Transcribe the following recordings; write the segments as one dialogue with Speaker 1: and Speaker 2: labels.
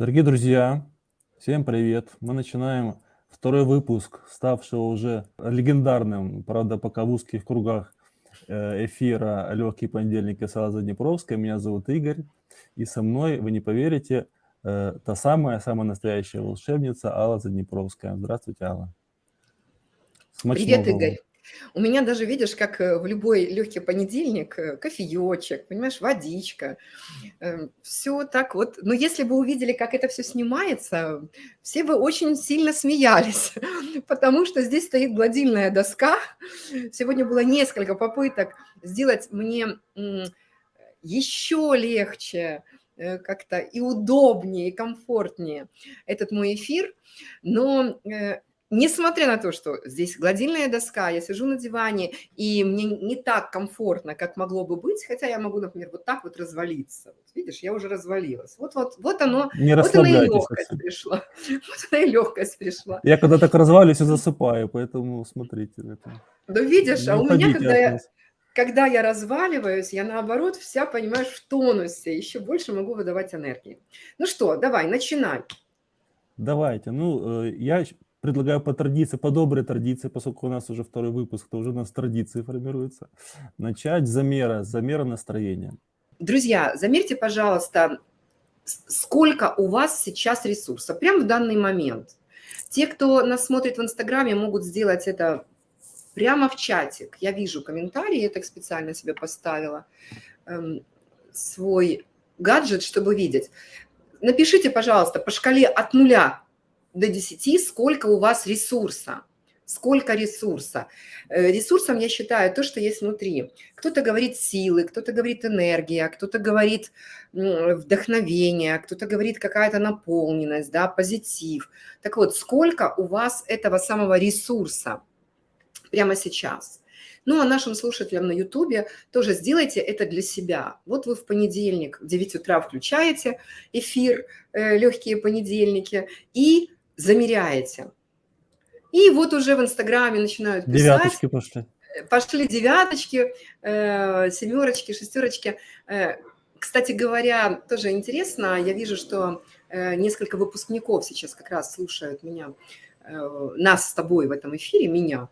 Speaker 1: Дорогие друзья, всем привет! Мы начинаем второй выпуск, ставшего уже легендарным, правда, пока в узких кругах э, эфира «Легкий понедельник» с Алла Заднепровской. Меня зовут Игорь, и со мной, вы не поверите, э, та самая, самая настоящая волшебница Алла Заднепровская. Здравствуйте, Алла.
Speaker 2: Привет, Игорь. У меня даже, видишь, как э, в любой легкий понедельник, э, кофеечек, понимаешь, водичка, эм, все так вот. Но если бы увидели, как это все снимается, все бы очень сильно смеялись, потому что здесь стоит гладильная доска. Сегодня было несколько попыток сделать мне еще легче, э, как-то и удобнее, и комфортнее этот мой эфир, но Несмотря на то, что здесь гладильная доска, я сижу на диване, и мне не так комфортно, как могло бы быть, хотя я могу, например, вот так вот развалиться. Вот видишь, я уже развалилась. Вот, вот, вот оно,
Speaker 1: не
Speaker 2: вот она и легкость пришла. Вот она и легкость пришла.
Speaker 1: Я когда так развалюсь и засыпаю, поэтому смотрите. Это.
Speaker 2: Да видишь, не а у меня, когда я, когда я разваливаюсь, я наоборот вся, понимаешь, в тонусе, еще больше могу выдавать энергии. Ну что, давай, начинай.
Speaker 1: Давайте. Ну, э, я предлагаю по традиции, по доброй традиции, поскольку у нас уже второй выпуск, то уже у нас традиции формируются, начать замера, замера настроения.
Speaker 2: Друзья, замерьте, пожалуйста, сколько у вас сейчас ресурсов, прямо в данный момент. Те, кто нас смотрит в Инстаграме, могут сделать это прямо в чатик. Я вижу комментарии, я так специально себе поставила эм, свой гаджет, чтобы видеть. Напишите, пожалуйста, по шкале от нуля до 10, сколько у вас ресурса. Сколько ресурса? Э, ресурсом я считаю то, что есть внутри. Кто-то говорит силы, кто-то говорит энергия, кто-то говорит вдохновение, кто-то говорит какая-то наполненность, да, позитив. Так вот, сколько у вас этого самого ресурса прямо сейчас? Ну, а нашим слушателям на Ютубе тоже сделайте это для себя. Вот вы в понедельник в 9 утра включаете эфир э, «Легкие понедельники» и замеряете. И вот уже в Инстаграме начинают
Speaker 1: писать. Девяточки пошли.
Speaker 2: Пошли девяточки, э, семерочки, шестерочки. Э, кстати говоря, тоже интересно, я вижу, что э, несколько выпускников сейчас как раз слушают меня, э, нас с тобой в этом эфире, меня,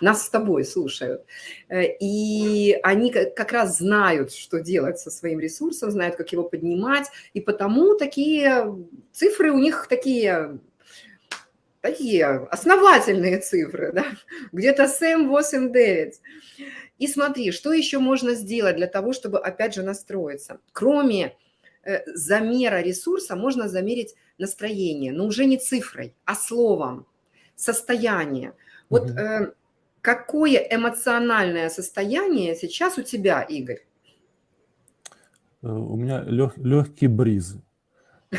Speaker 2: нас с тобой слушают. Э, и они как раз знают, что делать со своим ресурсом, знают, как его поднимать, и потому такие цифры у них такие такие основательные цифры, да? где-то 7, 8, 9. И смотри, что еще можно сделать для того, чтобы, опять же, настроиться. Кроме э, замера ресурса, можно замерить настроение, но уже не цифрой, а словом, состояние. Вот угу. э, какое эмоциональное состояние сейчас у тебя, Игорь?
Speaker 1: Э, у меня лег, легкий бриз.
Speaker 2: Э,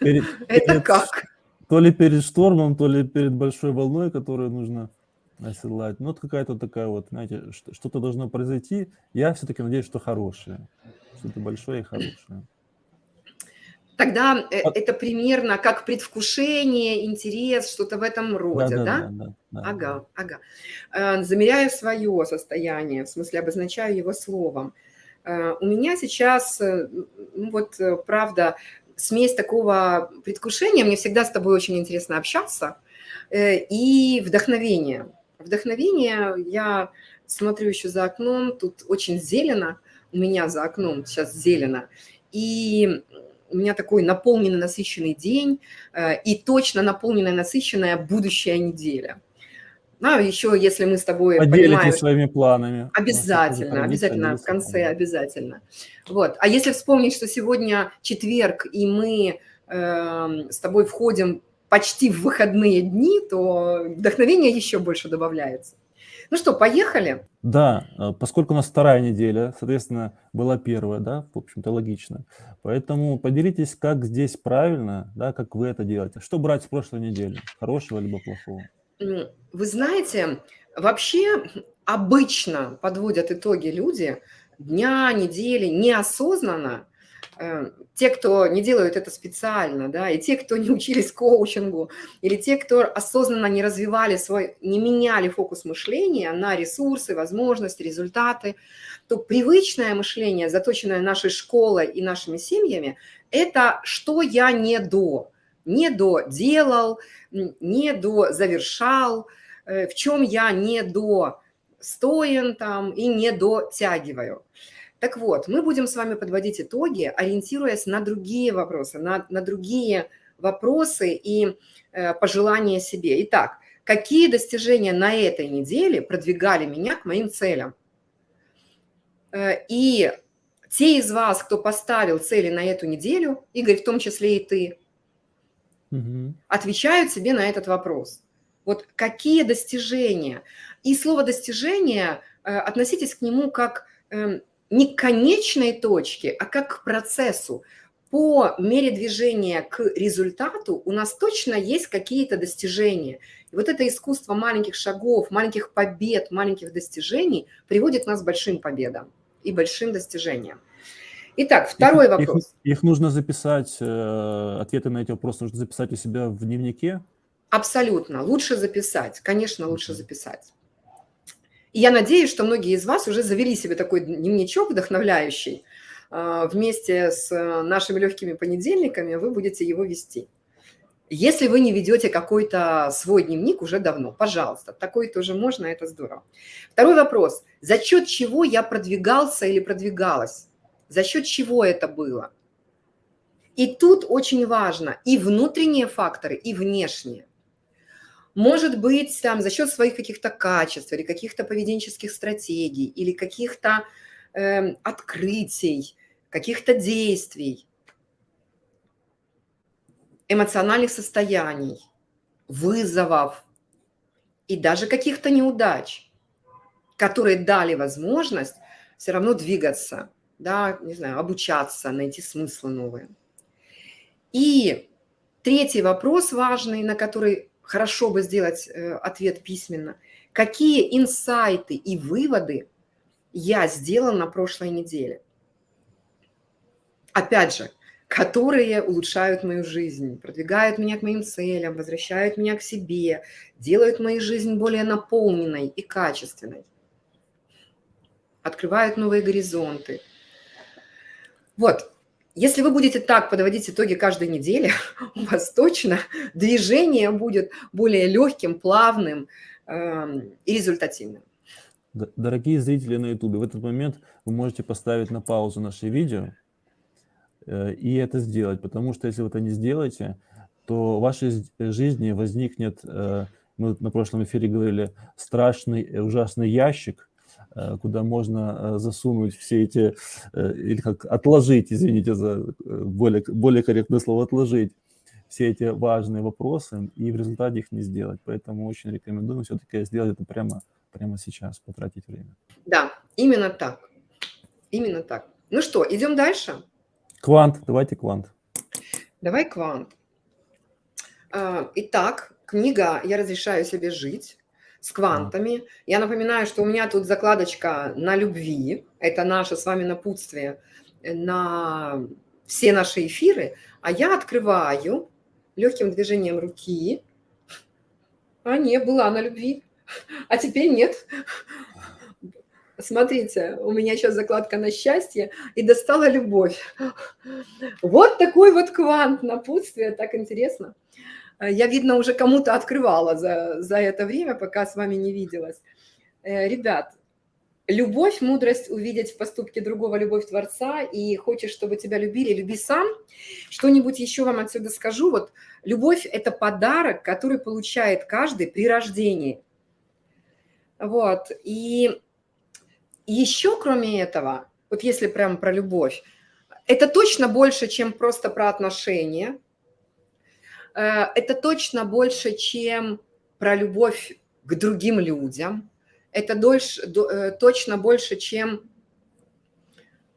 Speaker 2: Это как?
Speaker 1: То ли перед штормом, то ли перед большой волной, которую нужно оседлать. Ну, вот какая-то такая вот, знаете, что-то должно произойти. Я все-таки надеюсь, что хорошее. Что-то большое и хорошее.
Speaker 2: Тогда а... это примерно как предвкушение, интерес, что-то в этом роде, да? Да, да, да, да Ага, ага. Э, замеряю свое состояние, в смысле обозначаю его словом. Э, у меня сейчас, ну вот, правда, смесь такого предвкушения, мне всегда с тобой очень интересно общаться, э, и вдохновение. Вдохновение, я смотрю еще за окном, тут очень зелено, у меня за окном сейчас зелено, и у меня такой наполненный, насыщенный день, э, и точно наполненная, насыщенная будущая неделя. Ну, еще если мы с тобой
Speaker 1: Поделитесь понимаем, своими планами.
Speaker 2: Обязательно, обязательно, в конце обязательно. Вот. А если вспомнить, что сегодня четверг, и мы э, с тобой входим почти в выходные дни, то вдохновение еще больше добавляется. Ну что, поехали?
Speaker 1: Да, э, поскольку у нас вторая неделя, соответственно, была первая, да, в общем-то, логично. Поэтому поделитесь, как здесь правильно, да, как вы это делаете. Что брать с прошлой недели, хорошего либо плохого?
Speaker 2: Вы знаете, вообще обычно подводят итоги люди дня, недели, неосознанно. Э, те, кто не делают это специально, да, и те, кто не учились коучингу, или те, кто осознанно не развивали свой, не меняли фокус мышления на ресурсы, возможности, результаты, то привычное мышление, заточенное нашей школой и нашими семьями, это что я не до, не доделал, не до завершал, э, в чем я не до стоен там и не дотягиваю. Так вот, мы будем с вами подводить итоги, ориентируясь на другие вопросы, на, на другие вопросы и э, пожелания себе. Итак, какие достижения на этой неделе продвигали меня к моим целям? Э, и те из вас, кто поставил цели на эту неделю, Игорь, в том числе и ты, отвечают себе на этот вопрос. Вот какие достижения? И слово «достижение» э, относитесь к нему как эм, не к конечной точке, а как к процессу. По мере движения к результату у нас точно есть какие-то достижения. И вот это искусство маленьких шагов, маленьких побед, маленьких достижений приводит нас к большим победам и большим достижениям. Итак, второй
Speaker 1: их,
Speaker 2: вопрос.
Speaker 1: Их, их нужно записать, э, ответы на эти вопросы нужно записать у себя в дневнике?
Speaker 2: Абсолютно. Лучше записать. Конечно, лучше записать. И я надеюсь, что многие из вас уже завели себе такой дневничок вдохновляющий. Э, вместе с нашими легкими понедельниками вы будете его вести. Если вы не ведете какой-то свой дневник уже давно, пожалуйста, такой тоже можно, это здорово. Второй вопрос. За счет чего я продвигался или продвигалась? За счет чего это было? И тут очень важно и внутренние факторы, и внешние. Может быть, там, за счет своих каких-то качеств или каких-то поведенческих стратегий, или каких-то э, открытий, каких-то действий – эмоциональных состояний, вызовов и даже каких-то неудач, которые дали возможность все равно двигаться, да, не знаю, обучаться, найти смыслы новые. И третий вопрос важный, на который хорошо бы сделать э, ответ письменно. Какие инсайты и выводы я сделал на прошлой неделе? Опять же, которые улучшают мою жизнь, продвигают меня к моим целям, возвращают меня к себе, делают мою жизнь более наполненной и качественной, открывают новые горизонты. Вот, если вы будете так подводить итоги каждой недели, у вас точно движение будет более легким, плавным э, и результативным.
Speaker 1: Дорогие зрители на YouTube, в этот момент вы можете поставить на паузу наше видео, Э, и это сделать, потому что если вы это не сделаете, то в вашей жизни возникнет, э, мы на прошлом эфире говорили, страшный, э, ужасный ящик, куда можно засунуть все эти, или как отложить, извините за более, более корректное слово, отложить все эти важные вопросы и в результате их не сделать. Поэтому очень рекомендую все-таки сделать это прямо, прямо сейчас, потратить время.
Speaker 2: Да, именно так. Именно так. Ну что, идем дальше?
Speaker 1: Квант, давайте квант.
Speaker 2: Давай квант. А, итак, книга «Я разрешаю себе жить» с квантами. Я напоминаю, что у меня тут закладочка на любви. Это наше с вами напутствие на все наши эфиры. А я открываю легким движением руки. А не, была на любви. А теперь нет. Смотрите, у меня сейчас закладка на счастье и достала любовь. Вот такой вот квант напутствия, так интересно. Я, видно, уже кому-то открывала за, за это время, пока с вами не виделась. Э, ребят, любовь, мудрость увидеть в поступке другого, любовь Творца, и хочешь, чтобы тебя любили, люби сам. Что-нибудь еще вам отсюда скажу. Вот любовь – это подарок, который получает каждый при рождении. Вот, и еще кроме этого, вот если прям про любовь, это точно больше, чем просто про отношения. Э, это точно больше, чем про любовь к другим людям. Это дольше, э, точно больше, чем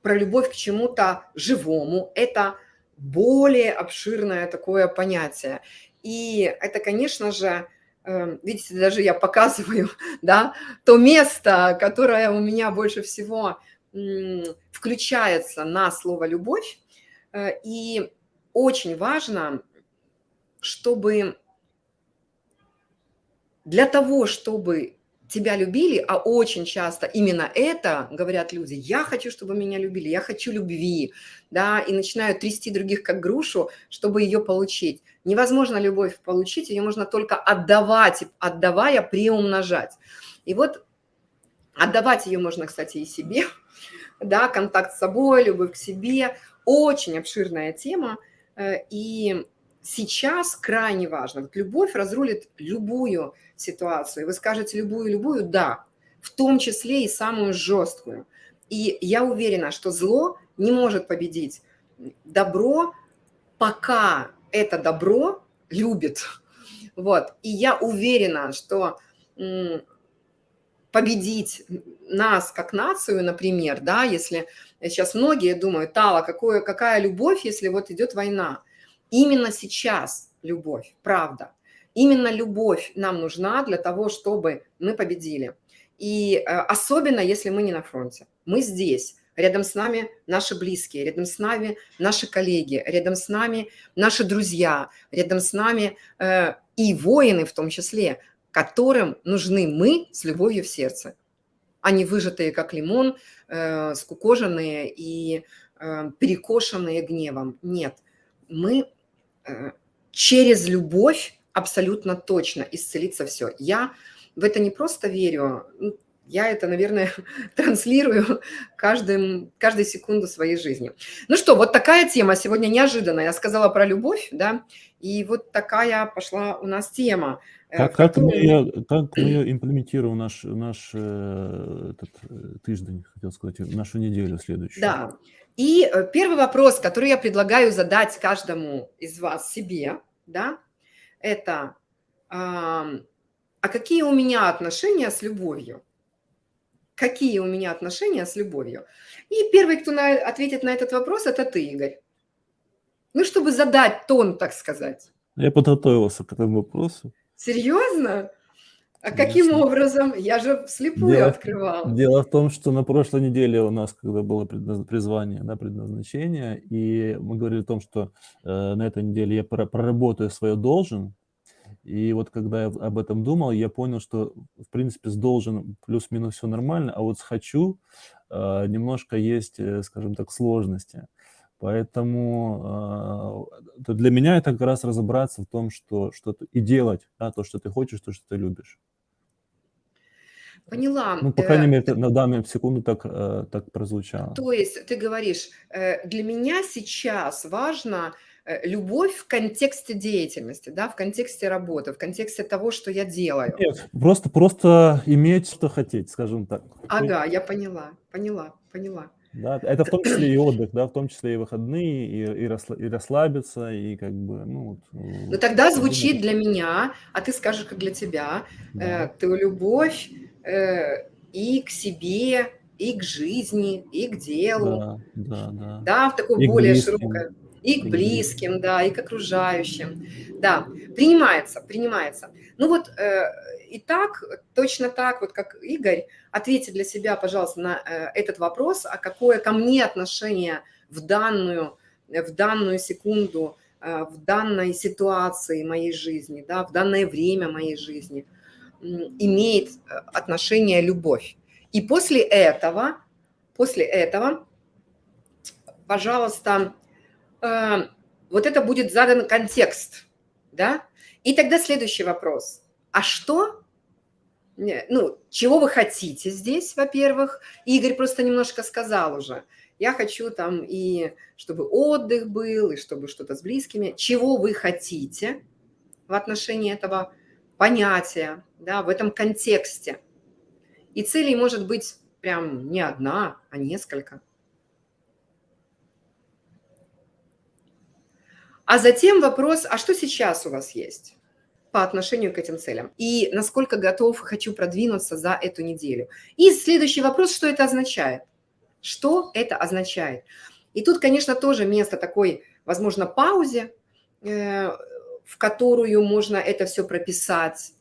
Speaker 2: про любовь к чему-то живому. Это более обширное такое понятие. И это, конечно же, Эм, видите, даже я показываю, да, то место, которое у меня больше всего включается на слово «любовь». Э, и очень важно, чтобы для того, чтобы тебя любили, а очень часто именно это говорят люди, я хочу, чтобы меня любили, я хочу любви, да, и начинают трясти других как грушу, чтобы ее получить. Невозможно любовь получить, ее можно только отдавать, отдавая, приумножать. И вот отдавать ее можно, кстати, и себе, да, контакт с собой, любовь к себе, очень обширная тема, э, и сейчас крайне важно, вот любовь разрулит любую ситуацию. Вы скажете любую-любую, да, в том числе и самую жесткую. И я уверена, что зло не может победить добро, пока это добро любит. Вот. И я уверена, что победить нас как нацию, например, да, если сейчас многие думают, Тала, какое, какая любовь, если вот идет война. Именно сейчас любовь, правда. Именно любовь нам нужна для того, чтобы мы победили. И э, особенно, если мы не на фронте. Мы здесь, рядом с нами наши близкие, рядом с нами наши коллеги, рядом с нами наши друзья, рядом с нами э, и воины в том числе, которым нужны мы с любовью в сердце. Они выжатые, как лимон, э, скукоженные и э, перекошенные гневом. Нет, мы через любовь абсолютно точно исцелится все. Я в это не просто верю, я это, наверное, транслирую каждым, каждую секунду своей жизни. Ну что, вот такая тема сегодня неожиданная. Я сказала про любовь, да, и вот такая пошла у нас тема.
Speaker 1: Э, как, как, мы, ее, как мы ее имплементируем наш, наш э, этот, э, тиждень, хотел сказать, нашу неделю следующую?
Speaker 2: Да. И первый вопрос, который я предлагаю задать каждому из вас себе, да, это а, а какие у меня отношения с любовью? Какие у меня отношения с любовью? И первый, кто на, ответит на этот вопрос, это ты, Игорь. Ну, чтобы задать тон, так сказать.
Speaker 1: Я подготовился к этому вопросу.
Speaker 2: Серьезно? А каким образом? Я же вслепую дело, открывал.
Speaker 1: Дело в том, что на прошлой неделе у нас, когда было призвание, да, предназначение, и мы говорили о том, что э, на этой неделе я проработаю свое должен, и вот когда я об этом думал, я понял, что, в принципе, с должен плюс-минус все нормально, а вот с хочу э, немножко есть, э, скажем так, сложности. Поэтому э, для меня это как раз разобраться в том, что, что и делать да, то, что ты хочешь, то, что ты любишь.
Speaker 2: Поняла.
Speaker 1: Ну, по крайней э, мере, на данную секунду так, э, так прозвучало.
Speaker 2: То есть ты говоришь, э, для меня сейчас важно любовь в контексте деятельности, да, в контексте работы, в контексте того, что я делаю.
Speaker 1: Нет, просто, просто иметь, что хотеть, скажем так.
Speaker 2: Ага, я поняла, поняла, поняла.
Speaker 1: Да, это в том числе и отдых, да, в том числе и выходные, и, и, расслабиться, и как бы, ну...
Speaker 2: Ну тогда звучит для меня, а ты скажешь, как для тебя, да. э, ты любовь и к себе, и к жизни, и к делу.
Speaker 1: Да, да, да.
Speaker 2: Да, в такое и более широкое. И к близким, да, и к окружающим. Да, принимается, принимается. Ну вот, э, и так, точно так, вот как Игорь, ответьте для себя, пожалуйста, на э, этот вопрос, а какое ко мне отношение в данную, в данную секунду, э, в данной ситуации моей жизни, да, в данное время моей жизни имеет э, отношение любовь. И после этого, после этого, пожалуйста, вот это будет задан контекст, да, и тогда следующий вопрос – а что, ну, чего вы хотите здесь, во-первых? Игорь просто немножко сказал уже. Я хочу там и чтобы отдых был, и чтобы что-то с близкими. Чего вы хотите в отношении этого понятия, да, в этом контексте? И целей может быть прям не одна, а несколько. А затем вопрос, а что сейчас у вас есть? по отношению к этим целям и насколько готов хочу продвинуться за эту неделю. И следующий вопрос, что это означает? Что это означает? И тут, конечно, тоже место такой, возможно, паузе, э, в которую можно это все прописать,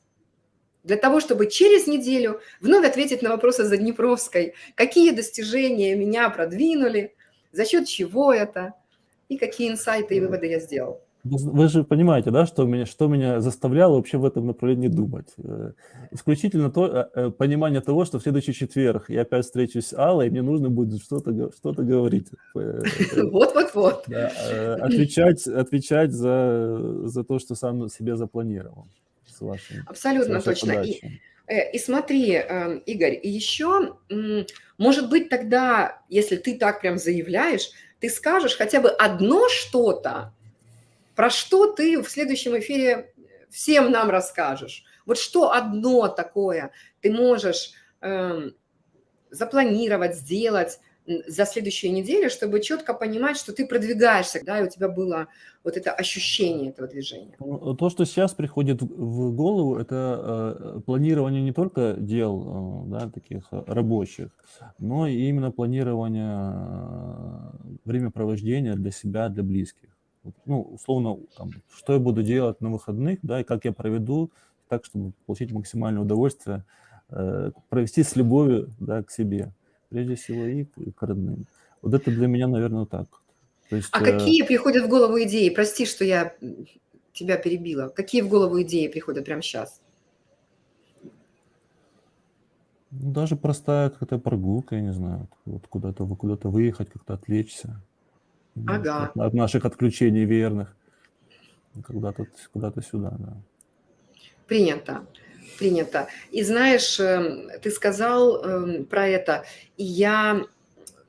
Speaker 2: для того, чтобы через неделю вновь ответить на вопросы за Днепровской, какие достижения меня продвинули, за счет чего это, и какие инсайты и выводы я сделал.
Speaker 1: Вы же понимаете, да, что меня, что меня заставляло вообще в этом направлении думать? Э, исключительно то, э, э, понимание того, что в следующий четверг я опять встречусь с Аллой, и мне нужно будет что-то что говорить.
Speaker 2: Вот-вот-вот.
Speaker 1: Да, отвечать, отвечать за, за то, что сам себе запланировал. С вашим,
Speaker 2: Абсолютно
Speaker 1: с
Speaker 2: точно. И, и смотри, эм, Игорь, еще, может быть, тогда, если ты так прям заявляешь, ты скажешь хотя бы одно что-то, про что ты в следующем эфире всем нам расскажешь. Вот что одно такое ты можешь э, запланировать, сделать за следующую неделю, чтобы четко понимать, что ты продвигаешься, да, и у тебя было вот это ощущение этого движения.
Speaker 1: Ну, то, что сейчас приходит в голову, это э, планирование не только дел, э, да, таких рабочих, но и именно планирование э, времяпровождения для себя, для близких ну, условно, там, что я буду делать на выходных, да, и как я проведу так, чтобы получить максимальное удовольствие, э, провести с любовью, да, к себе, прежде всего и к, и к родным. Вот это для меня, наверное, так.
Speaker 2: То есть, а э... какие приходят в голову идеи? Прости, что я тебя перебила. Какие в голову идеи приходят прямо сейчас?
Speaker 1: Ну, даже простая какая-то прогулка, я не знаю, вот куда-то куда, -то, выехать, как-то отвлечься.
Speaker 2: Ага.
Speaker 1: От, от наших отключений верных. Когда-то куда, -то, сюда, да.
Speaker 2: Принято. Принято. И знаешь, эм, ты сказал эм, про это, и я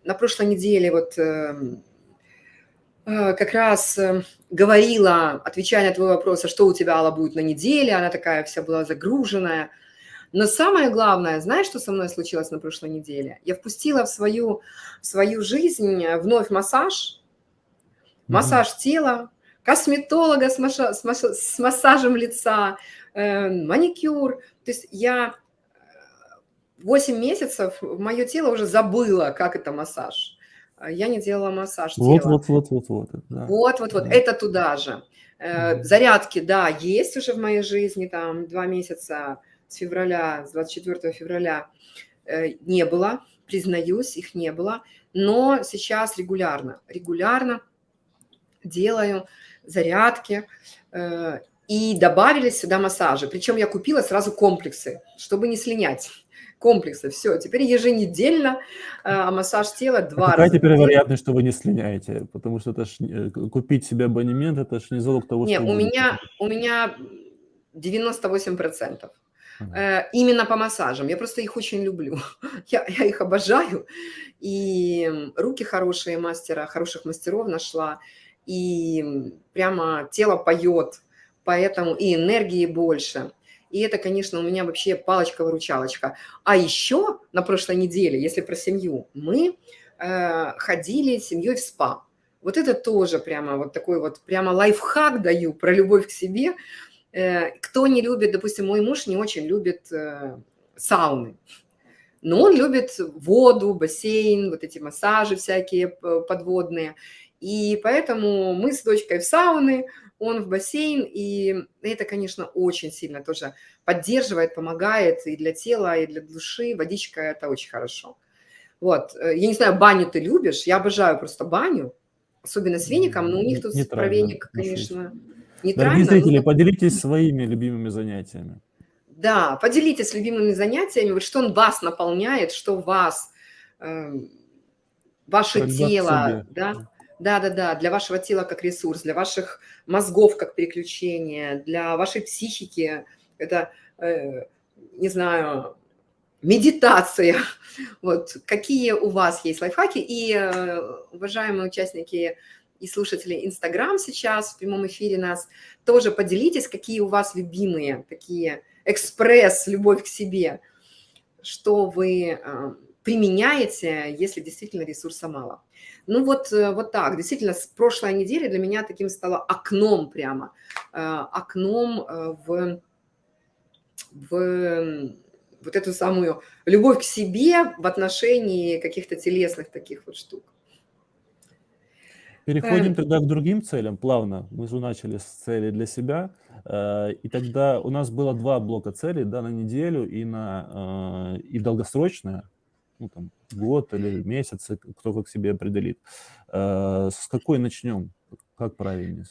Speaker 2: на прошлой неделе вот эм, э, как раз говорила, отвечая на твой вопрос, а что у тебя, Алла, будет на неделе, она такая вся была загруженная. Но самое главное, знаешь, что со мной случилось на прошлой неделе? Я впустила в свою, в свою жизнь вновь массаж, массаж тела, косметолога с, масса, с, масса, с массажем лица, э, маникюр. То есть я 8 э, месяцев мое тело уже забыла, как это массаж. Я не делала массаж
Speaker 1: вот, тела. Вот, вот, вот, вот.
Speaker 2: Да. Вот, вот, вот. Да. Это туда же. Э, зарядки, да, есть уже в моей жизни, там, два месяца с февраля, с 24 февраля э, не было, признаюсь, их не было, но сейчас регулярно, регулярно делаю зарядки, э, и добавились сюда массажи. Причем я купила сразу комплексы, чтобы не слинять. Комплексы, все, теперь еженедельно а массаж тела два
Speaker 1: а раза. Какая теперь вероятность, что вы не слиняете? Потому что это ж, э, купить себе абонемент, это же не залог того,
Speaker 2: не,
Speaker 1: что...
Speaker 2: У меня, у меня 98%. Ага. Именно по массажам. Я просто их очень люблю. Я, я их обожаю. И руки хорошие мастера, хороших мастеров нашла и прямо тело поет, поэтому и энергии больше. И это, конечно, у меня вообще палочка-выручалочка. А еще на прошлой неделе, если про семью, мы э, ходили с семьей в спа. Вот это тоже прямо вот такой вот, прямо лайфхак даю про любовь к себе. Э, кто не любит, допустим, мой муж не очень любит э, сауны. Но он любит воду, бассейн, вот эти массажи всякие подводные. И поэтому мы с дочкой в сауны, он в бассейн, и это, конечно, очень сильно тоже поддерживает, помогает и для тела, и для души. Водичка – это очень хорошо. Вот, э, я не знаю, баню ты любишь, я обожаю просто баню, особенно с веником, но у них тут не про веник, конечно,
Speaker 1: нейтрально. Дорогие зрители, но... поделитесь своими любимыми занятиями.
Speaker 2: Да, поделитесь любимыми занятиями, вот что он вас наполняет, что вас, э, ваше Когда тело, да, да-да-да, для вашего тела как ресурс, для ваших мозгов как переключение, для вашей психики. Это, э, не знаю, медитация. Вот какие у вас есть лайфхаки. И, э, уважаемые участники и слушатели Инстаграм сейчас в прямом эфире нас, тоже поделитесь, какие у вас любимые такие экспресс, любовь к себе, что вы э, применяете, если действительно ресурса мало. Ну вот, э, вот так, действительно, с прошлой недели для меня таким стало окном прямо, э, окном э, в, в вот эту самую любовь к себе в отношении каких-то телесных таких вот штук.
Speaker 1: Переходим тогда к другим целям плавно. Мы же начали с цели для себя. И тогда у нас было два блока целей да, на неделю и, на, и долгосрочная ну, там, год или месяц, кто как себе определит. Э, с какой начнем? Как правильнее?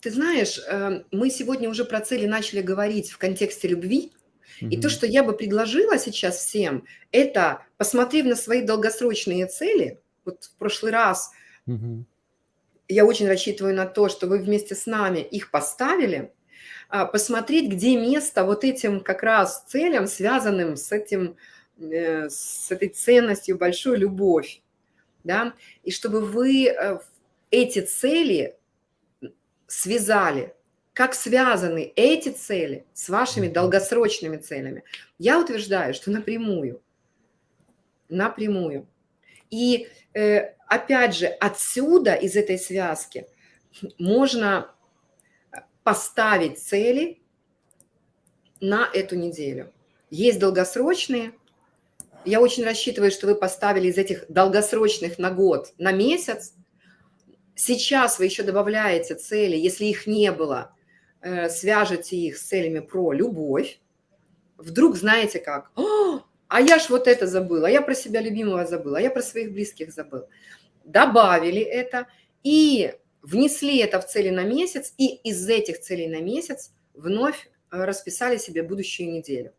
Speaker 2: Ты знаешь, э, мы сегодня уже про цели начали говорить в контексте любви. И то, что я бы предложила сейчас всем, это, посмотрев на свои долгосрочные цели, вот в прошлый раз я очень рассчитываю на то, что вы вместе с нами их поставили, а, посмотреть, где место вот этим как раз целям, связанным с, этим, с этой ценностью большой любовь. Да? И чтобы вы э, эти цели связали, как связаны эти цели с вашими долгосрочными целями. Я утверждаю, что напрямую. Напрямую. И э, опять же, отсюда, из этой связки, можно поставить цели на эту неделю. Есть долгосрочные. Я очень рассчитываю, что вы поставили из этих долгосрочных на год, на месяц. Сейчас вы еще добавляете цели, если их не было, э, свяжете их с целями про любовь. Вдруг знаете как? а я ж вот это забыла, а я про себя любимого забыла, а я про своих близких забыл. Добавили это и внесли это в цели на месяц, и из этих целей на месяц вновь э, расписали себе будущую неделю.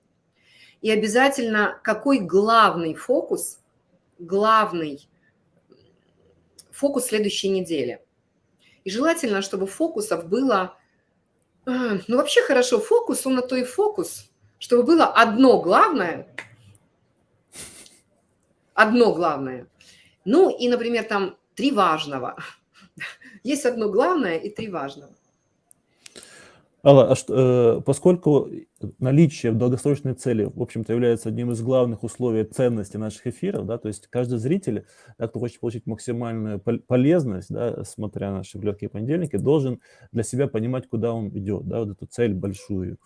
Speaker 2: И обязательно какой главный фокус, главный фокус следующей недели. И желательно, чтобы фокусов было, э, ну вообще хорошо, фокус, он на то и фокус, чтобы было одно главное – одно главное. Ну и, например, там три важного. Есть одно главное и три важного.
Speaker 1: Алла, а что, э, поскольку наличие долгосрочной цели, в общем-то, является одним из главных условий ценности наших эфиров, да, то есть каждый зритель, кто хочет получить максимальную полезность, да, смотря на наши легкие понедельники, должен для себя понимать, куда он идет, да, вот эту цель большую.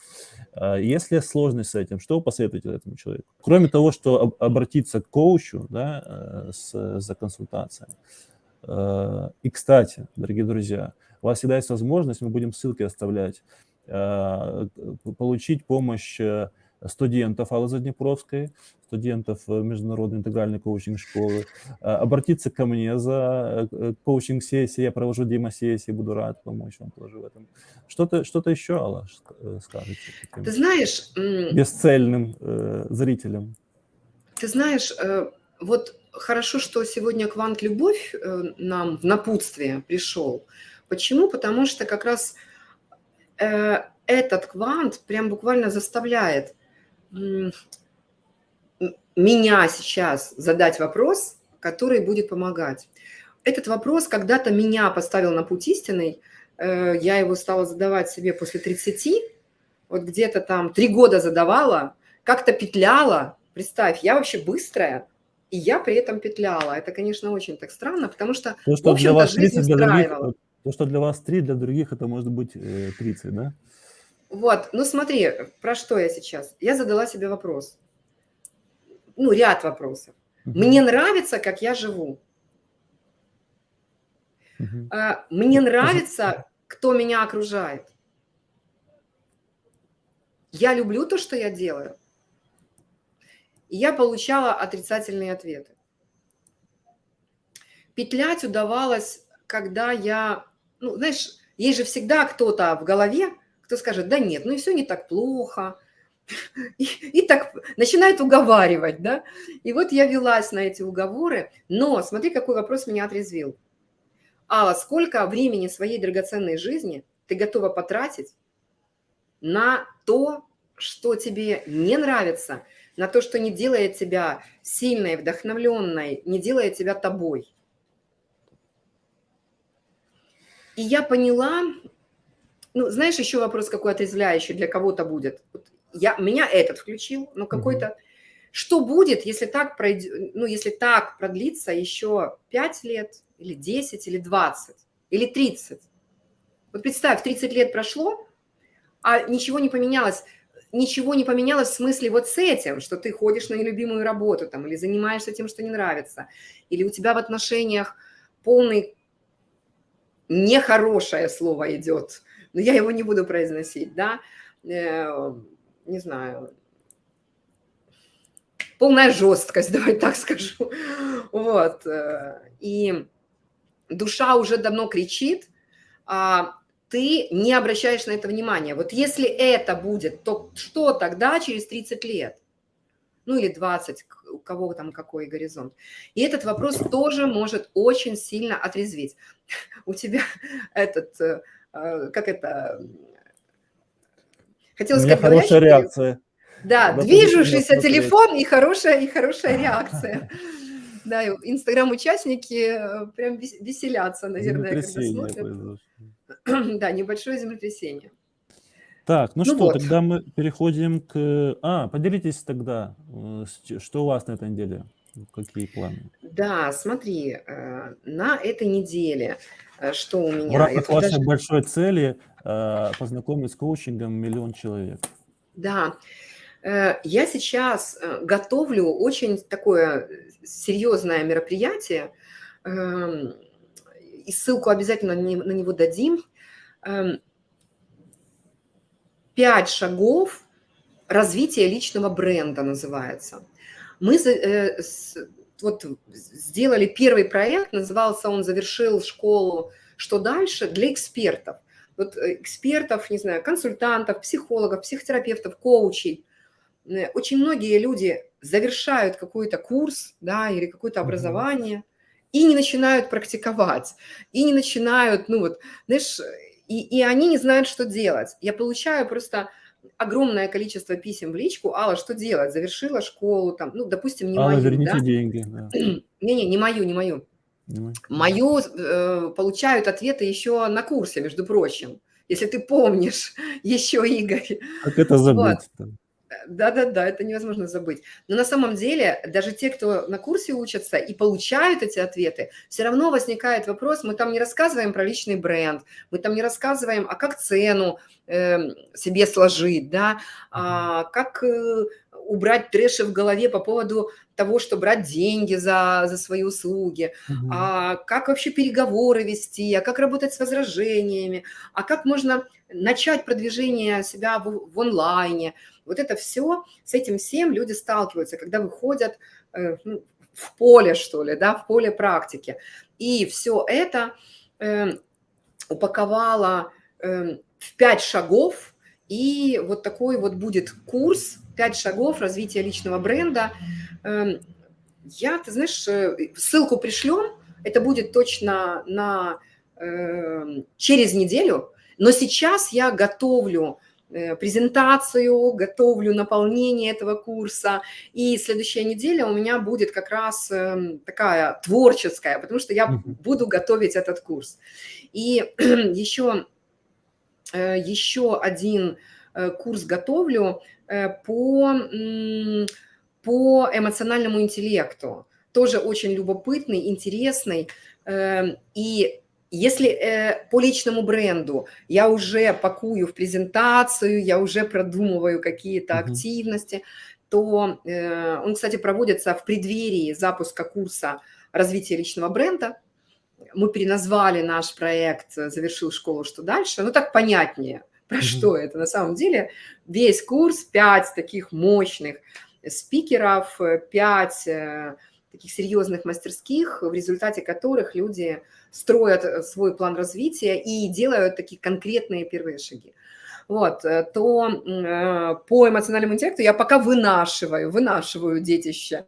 Speaker 1: А если сложность с этим, что вы посоветуете этому человеку? Кроме того, что обратиться к коучу да, э, с, за консультацией. Э, и, кстати, дорогие друзья, у вас всегда есть возможность, мы будем ссылки оставлять, получить помощь э, студентов Аллы Заднепровской, студентов э, Международной интегральной коучинг-школы, обратиться ко мне за коучинг-сессией, я провожу демо-сессии, буду рад помочь вам тоже в этом. Что-то что, -то, еще, Алла, скажете?
Speaker 2: Ты знаешь...
Speaker 1: Бесцельным э, зрителям.
Speaker 2: Ты знаешь, э, вот хорошо, что сегодня Квант Любовь э, нам в напутствие пришел. Почему? Потому что как раз Э, этот квант прям буквально заставляет меня сейчас задать вопрос, который будет помогать. Этот вопрос когда-то меня поставил на путь истинный. Э, я его стала задавать себе после 30, вот где-то там три года задавала, как-то петляла. Представь, я вообще быстрая, и я при этом петляла. Это, конечно, очень так странно, потому что,
Speaker 1: То, что в общем-то, жизнь устраивала. То, что для вас 3, для других это может быть 30, э, да?
Speaker 2: Вот, ну смотри, про что я сейчас? Я задала себе вопрос. Ну, ряд вопросов. Угу. Мне нравится, как я живу. Угу. Мне нравится, кто меня окружает. Я люблю то, что я делаю. И я получала отрицательные ответы. Петлять удавалось, когда я ну, знаешь, есть же всегда кто-то в голове, кто скажет, да нет, ну и все не так плохо, и, и так начинает уговаривать, да. И вот я велась на эти уговоры, но смотри, какой вопрос меня отрезвил. Алла, сколько времени своей драгоценной жизни ты готова потратить на то, что тебе не нравится, на то, что не делает тебя сильной, вдохновленной, не делает тебя тобой. И я поняла, ну, знаешь, еще вопрос какой отрезвляющий для кого-то будет. Я, меня этот включил, но какой-то... -hmm. Что будет, если так, пройдет, ну, если так продлится еще 5 лет, или 10, или 20, или 30? Вот представь, 30 лет прошло, а ничего не поменялось. Ничего не поменялось в смысле вот с этим, что ты ходишь на нелюбимую работу там, или занимаешься тем, что не нравится, или у тебя в отношениях полный нехорошее слово идет, но я его не буду произносить, да, э, не знаю, полная жесткость, давай так скажу, вот, э, и душа уже давно кричит, а ты не обращаешь на это внимания. Вот если это будет, то что тогда через 30 лет? Ну или 20, у кого там какой горизонт. И этот вопрос тоже может очень сильно отрезветь. У тебя этот, э, э, как это,
Speaker 1: хотела сказать, хорошая реакция.
Speaker 2: Да, движущийся телефон и хорошая, и хорошая реакция. Да, инстаграм-участники э, прям веселятся, наверное, когда смотрят. Да, небольшое землетрясение.
Speaker 1: Так, ну, ну что, вот. тогда мы переходим к... А, поделитесь тогда, э, что у вас на этой неделе, какие планы?
Speaker 2: Да, смотри, э, на этой неделе, что у меня...
Speaker 1: В рамках вашей даже... большой цели познакомить с коучингом миллион человек.
Speaker 2: Да, Э, я сейчас э, готовлю очень такое серьезное мероприятие, эм, и ссылку обязательно на него дадим. Пять шагов развития личного бренда называется. Мы э, вот сделали первый проект, назывался он «Завершил школу. Что дальше?» для экспертов. Вот экспертов, не знаю, консультантов, психологов, психотерапевтов, коучей – Э, очень многие люди завершают какой-то курс да, или какое-то образование и не начинают практиковать, и не начинают, ну вот, знаешь, и, и они не знают, что делать. Я получаю просто огромное количество писем в личку, Алла, что делать? Завершила школу, там, ну, допустим, не
Speaker 1: Алла,
Speaker 2: мою,
Speaker 1: верните да? деньги.
Speaker 2: Не-не, не мою, не мою. Не мою э, получают ответы еще на курсе, между прочим. Если ты помнишь еще, Игорь.
Speaker 1: Как это забыть? Вот.
Speaker 2: Да-да-да, это невозможно забыть. Но на самом деле даже те, кто на курсе учатся и получают эти ответы, все равно возникает вопрос, мы там не рассказываем про личный бренд, мы там не рассказываем, а как цену э, себе сложить, да, а как э, убрать трэши в голове по поводу того, что брать деньги за, за свои услуги, угу. а как вообще переговоры вести, а как работать с возражениями, а как можно начать продвижение себя в, в онлайне. Вот это все, с этим всем люди сталкиваются, когда выходят э, ну, в поле, что ли, да, в поле практики. И все это э, упаковала э, в пять шагов, и вот такой вот будет курс «Пять шагов развития личного бренда». Э, я, ты знаешь, э, ссылку пришлем, это будет точно на, э, через неделю, но сейчас я готовлю Э, презентацию, готовлю наполнение этого курса. И следующая неделя у меня будет как раз эм, такая творческая, потому что я буду готовить этот курс. И еще, э, еще один э, курс готовлю по, по эмоциональному интеллекту. Тоже очень любопытный, интересный. Эм, и если э, по личному бренду я уже пакую в презентацию, я уже продумываю какие-то -hmm. активности, то э, он, кстати, проводится в преддверии запуска курса развития личного бренда. Мы переназвали наш проект «Завершил школу. Что дальше?». Ну, так понятнее, про -hmm. что это. На самом деле весь курс, пять таких мощных спикеров, пять э, таких серьезных мастерских, в результате которых люди строят э, свой план развития и делают такие конкретные первые шаги. Вот, э, то э, по эмоциональному интеллекту я пока вынашиваю, вынашиваю детище.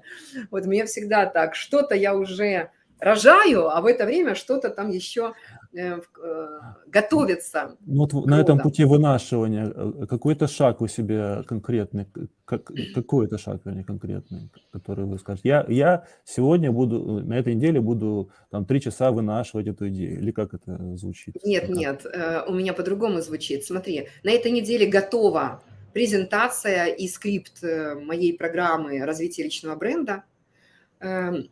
Speaker 2: Вот мне всегда так, что-то я уже рожаю, а в это время что-то там еще Э, э, готовится.
Speaker 1: Ну, вот на этом пути вынашивания э, какой-то шаг у себя конкретный, как, какой это шаг вернее, конкретный, который вы скажете? Я, я сегодня буду, на этой неделе буду там три часа вынашивать эту идею, или как это звучит?
Speaker 2: Нет, как? нет, у меня по-другому звучит. Смотри, на этой неделе готова презентация и скрипт моей программы развития личного бренда эм,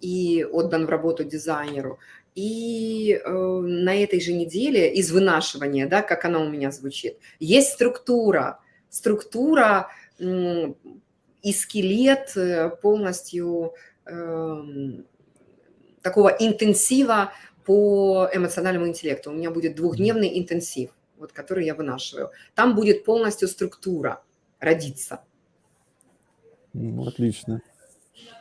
Speaker 2: и отдан в работу дизайнеру. И э, на этой же неделе из вынашивания, да, как она у меня звучит, есть структура. Структура э, и скелет э, полностью э, такого интенсива по эмоциональному интеллекту. У меня будет двухдневный интенсив, вот, который я вынашиваю. Там будет полностью структура родиться.
Speaker 1: Отлично.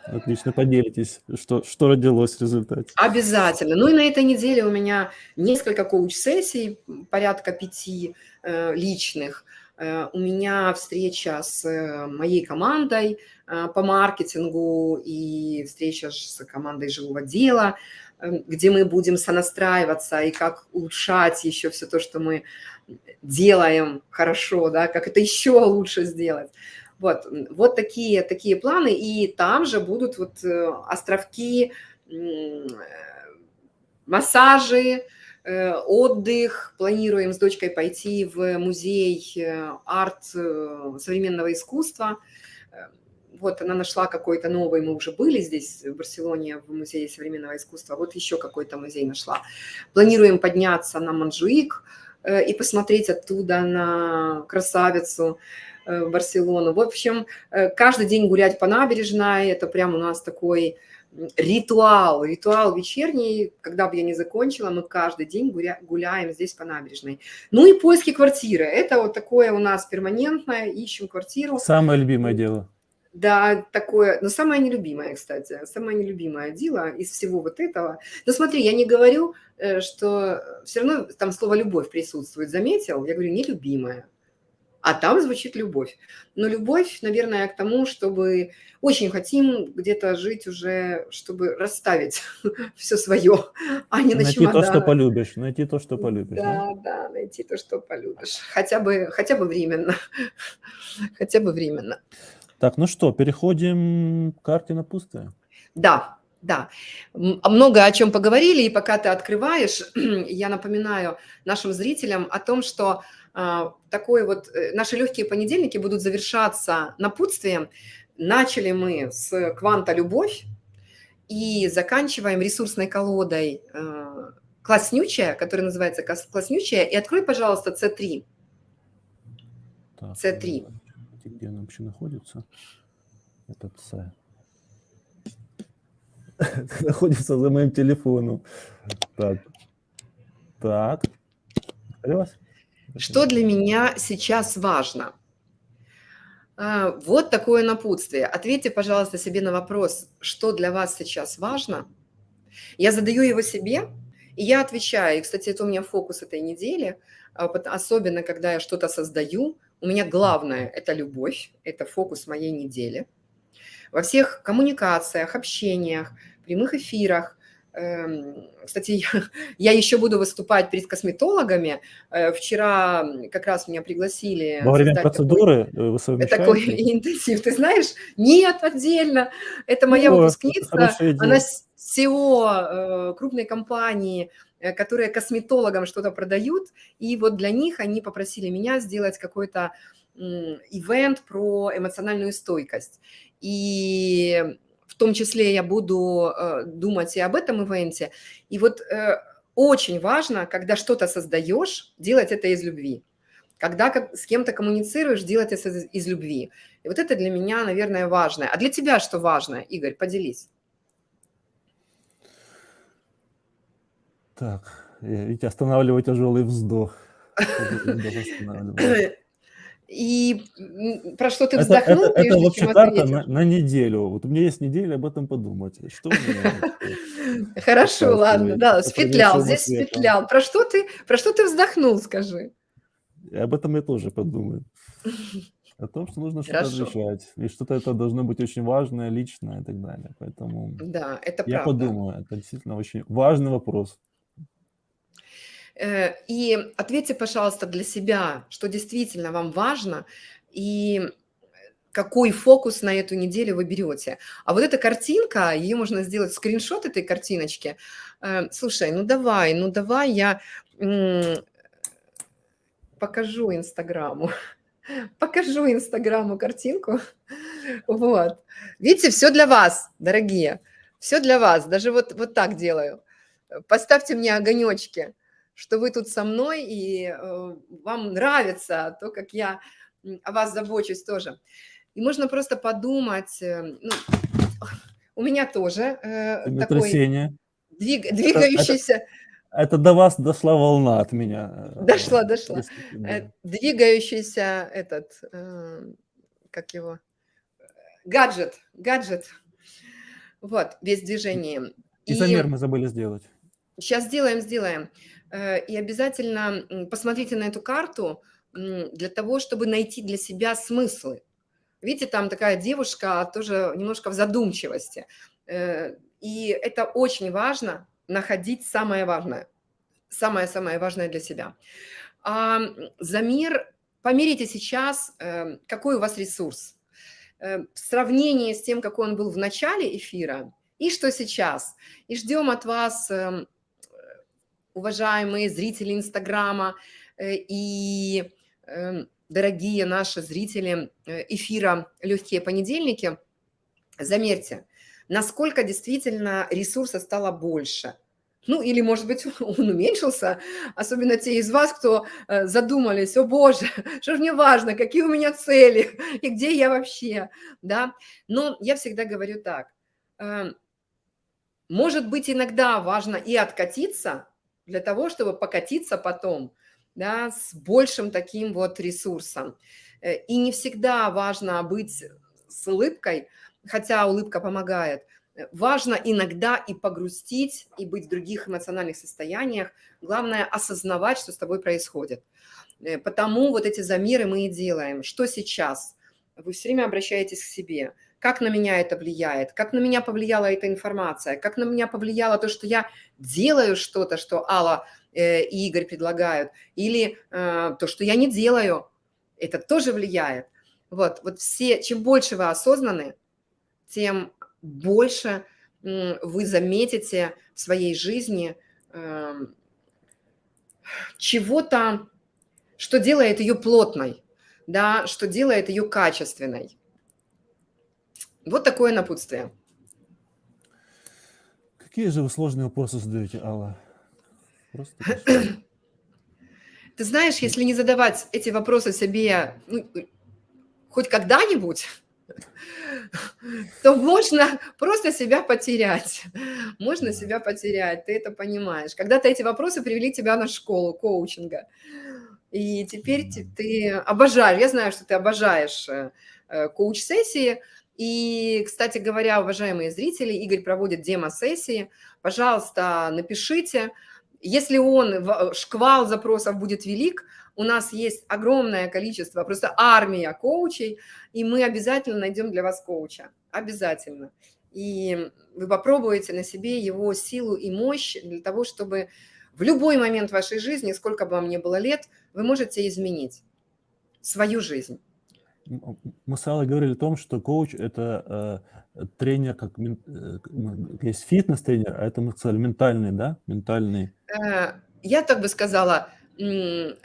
Speaker 1: Отлично, поделитесь, что, что родилось в результате.
Speaker 2: Обязательно. Ну и на этой неделе у меня несколько коуч-сессий, порядка пяти э, личных. Э, у меня встреча с э, моей командой э, по маркетингу и встреча с командой живого дела, э, где мы будем сонастраиваться и как улучшать еще все то, что мы делаем хорошо, да, как это еще лучше сделать. Вот, вот такие, такие планы, и там же будут вот э, островки, массажи, э, отдых. Планируем с дочкой пойти в музей э, арт современного искусства. Вот она нашла какой-то новый, мы уже были здесь, в Барселоне, в музее современного искусства. Вот еще какой-то музей нашла. Планируем подняться на Манжуик и посмотреть оттуда на красавицу, Э, в Барселону. В общем, э, каждый день гулять по набережной, это прям у нас такой ритуал, ритуал вечерний, когда бы я не закончила, мы каждый день гуля, гуляем здесь по набережной. Ну и поиски квартиры, это вот такое у нас перманентное, ищем квартиру.
Speaker 1: Самое любимое дело.
Speaker 2: Да, такое, но самое нелюбимое, кстати, самое нелюбимое дело из всего вот этого. Но смотри, я не говорю, э, что все равно там слово «любовь» присутствует, заметил? Я говорю «нелюбимое» а там звучит любовь. Но любовь, наверное, к тому, чтобы очень хотим где-то жить уже, чтобы расставить все свое, а не
Speaker 1: найти на то, что полюбишь, найти то, что полюбишь.
Speaker 2: Да, да, да, найти то, что полюбишь. Хотя бы, хотя бы временно. хотя бы временно.
Speaker 1: Так, ну что, переходим к карте на пустое.
Speaker 2: Да, да, много о чем поговорили, и пока ты открываешь, я напоминаю нашим зрителям о том, что а, такой вот, э, наши легкие понедельники будут завершаться напутствием. Начали мы с кванта «Любовь» и заканчиваем ресурсной колодой э, «Класснючая», которая называется «Класснючая». И открой, пожалуйста, C3.
Speaker 1: Так, C3. Где она вообще находится? Этот C. находится за моим телефоном. Так. Так.
Speaker 2: Алло. Что для меня сейчас важно? А, вот такое напутствие. Ответьте, пожалуйста, себе на вопрос, что для вас сейчас важно. Я задаю его себе, и я отвечаю. И, кстати, это у меня фокус этой недели, а, особенно когда я что-то создаю. У меня главное – это любовь, это фокус моей недели. Во всех коммуникациях, общениях, прямых эфирах кстати, я, еще буду выступать перед косметологами. Э, вчера как раз меня пригласили.
Speaker 1: Во время процедуры
Speaker 2: такой, вы совмещаете? Такой интенсив. Ты знаешь? Нет, отдельно. Это моя О, выпускница. Она SEO э, крупной компании, э, которые косметологам что-то продают. И вот для них они попросили меня сделать какой-то ивент про эмоциональную стойкость. И в том числе я буду э, думать и об этом ивенте. И вот э, очень важно, когда что-то создаешь, делать это из любви. Когда с кем-то коммуницируешь, делать это из любви. И вот это для меня, наверное, важно. А для тебя что важно, Игорь? Поделись.
Speaker 1: Так, ведь останавливаю тяжелый вздох.
Speaker 2: И про что ты вздохнул?
Speaker 1: Это, это, это вообще карта на, на неделю. Вот у меня есть неделя об этом подумать. Что
Speaker 2: Хорошо, ладно, да, спетлял, здесь спетлял. Про что ты, про что ты вздохнул, скажи?
Speaker 1: Об этом я тоже подумаю. О том, что нужно что-то решать. И что-то это должно быть очень важное, личное и так далее. Поэтому
Speaker 2: да, это
Speaker 1: я
Speaker 2: правда.
Speaker 1: подумаю. Это действительно очень важный вопрос.
Speaker 2: Э, и ответьте, пожалуйста, для себя, что действительно вам важно, и какой фокус на эту неделю вы берете. А вот эта картинка, ее можно сделать скриншот этой картиночки. Э, слушай, ну давай, ну давай я покажу Инстаграму. Покажу Инстаграму картинку. Вот. Видите, все для вас, дорогие. Все для вас. Даже вот, вот так делаю. Поставьте мне огонечки что вы тут со мной, и э, вам нравится то, как я о вас забочусь тоже. И можно просто подумать, э, ну, у меня тоже э, такой двиг, двигающийся...
Speaker 1: Это, это, это до вас дошла волна от меня.
Speaker 2: Э, дошла, дошла. Да. Двигающийся этот, э, как его, гаджет, гаджет. Вот, весь в движении.
Speaker 1: И мы забыли сделать.
Speaker 2: сейчас сделаем, сделаем. Э, И обязательно посмотрите на эту карту для того, чтобы найти для себя смыслы. Видите, там такая девушка тоже немножко в задумчивости. Э, И это очень важно, находить самое важное. Самое-самое важное для себя. А, м, Замер, померите сейчас, э, какой у вас ресурс. В сравнении с тем, какой он был в начале эфира, и что сейчас. И ждем от вас, эм, уважаемые зрители Инстаграма э, и эм, дорогие наши зрители э, эфира «Легкие понедельники», замерьте, насколько действительно ресурса стало больше. Ну, или, может быть, он уменьшился, особенно те из вас, кто э, задумались, о боже, что же мне важно, какие у меня цели и где я вообще, да. Но я всегда говорю так, эм, может быть, иногда важно и откатиться для того, чтобы покатиться потом, да, с большим таким вот ресурсом. Э, И не всегда важно быть с улыбкой, хотя улыбка помогает. Э, Важно иногда и погрустить, и быть в других эмоциональных состояниях. Главное осознавать, что с тобой происходит. Э, Потому вот эти замеры мы и делаем. Что сейчас? Вы все время обращаетесь к себе. Как на меня это влияет? Как на меня повлияла эта информация? Как на меня повлияло то, что я делаю что-то, что Алла э, и Игорь предлагают? Или э, то, что я не делаю? Это тоже влияет. Вот, вот все, чем больше вы осознаны, тем больше м, вы заметите в своей жизни эм, чего-то, что делает ее плотной, да, что делает ее качественной. Вот такое напутствие.
Speaker 1: Какие же вы сложные вопросы задаете, Алла? Просто.
Speaker 2: Ты знаешь, если не задавать эти вопросы себе ну, хоть когда-нибудь, то можно просто себя потерять. Можно себя потерять, ты это понимаешь. Когда-то эти вопросы привели тебя на школу коучинга. И теперь ты обожаешь, я знаю, что ты обожаешь э, коуч-сессии. И, кстати говоря, уважаемые зрители, Игорь проводит демо-сессии. Пожалуйста, напишите. Если он, в- шквал запросов будет велик, у нас есть огромное количество, просто армия коучей, и мы обязательно найдем для вас коуча. Обязательно. И вы попробуете на себе его силу и мощь для того, чтобы в любой момент вашей жизни, сколько бы вам ни было лет, вы можете изменить свою жизнь.
Speaker 1: Мы с Аллой говорили о том, что коуч – это э, тренер, как э, есть фитнес-тренер, а это мы сказали ментальный, да? Ментальный.
Speaker 2: Э, Я так бы сказала, э,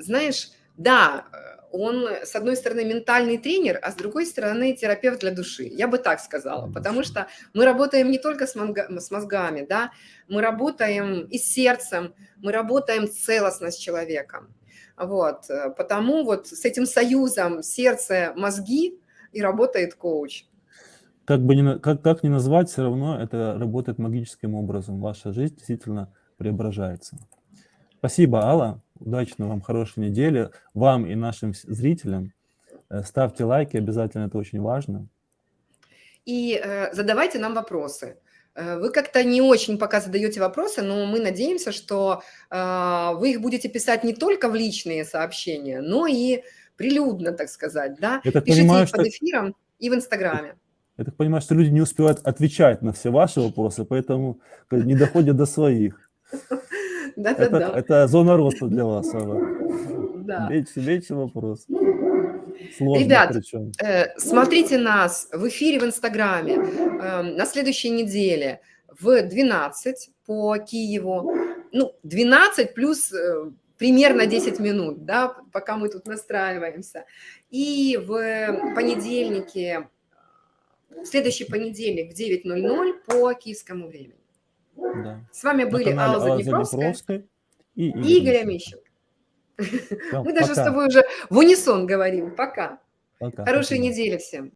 Speaker 2: знаешь, да, э, он, с одной стороны, ментальный тренер, а с другой стороны, терапевт для души. Я бы так сказала, потому что мы работаем не только с, монга- с мозгами, да, мы работаем и с сердцем, мы работаем целостно с человеком. Вот, э, потому вот с этим союзом сердце-мозги и работает коуч.
Speaker 1: Как бы ни, на- как, как ни назвать, все равно это работает магическим образом. Ваша жизнь действительно преображается. Спасибо, Алла. Удачной вам хорошей недели. Вам и нашим зрителям. Э, Ставьте лайки, обязательно это очень важно.
Speaker 2: И э, задавайте нам вопросы. Э, Вы как-то не очень пока задаете вопросы, но мы надеемся, что э, вы их будете писать не только в личные сообщения, но и прилюдно, так сказать, да.
Speaker 1: Я так
Speaker 2: Пишите
Speaker 1: понимаю,
Speaker 2: их под
Speaker 1: что,
Speaker 2: эфиром и в Инстаграме.
Speaker 1: я так понимаю, что люди не успевают отвечать на все ваши вопросы, поэтому не доходят до своих.
Speaker 2: Да-да-да.
Speaker 1: это зона роста для вас, Алла.
Speaker 2: Да.
Speaker 1: Меньше, меньше вопрос. Сложно
Speaker 2: Ребят,
Speaker 1: причем.
Speaker 2: Э, Смотрите нас в эфире в Инстаграме э, на следующей неделе в 12 по Киеву. Ну, 12 плюс э, примерно 10 минут, да, пока мы тут настраиваемся. И в понедельнике, в следующий понедельник в 9.00 по киевскому времени.
Speaker 1: Да.
Speaker 2: С вами были Алла Заднепровская
Speaker 1: и Игорь
Speaker 2: Игорь
Speaker 1: Всё,
Speaker 2: Мы даже с
Speaker 1: пока.
Speaker 2: тобой уже в унисон говорим. Пока.
Speaker 1: Пока.
Speaker 2: Хорошей
Speaker 1: Спасибо.
Speaker 2: недели всем.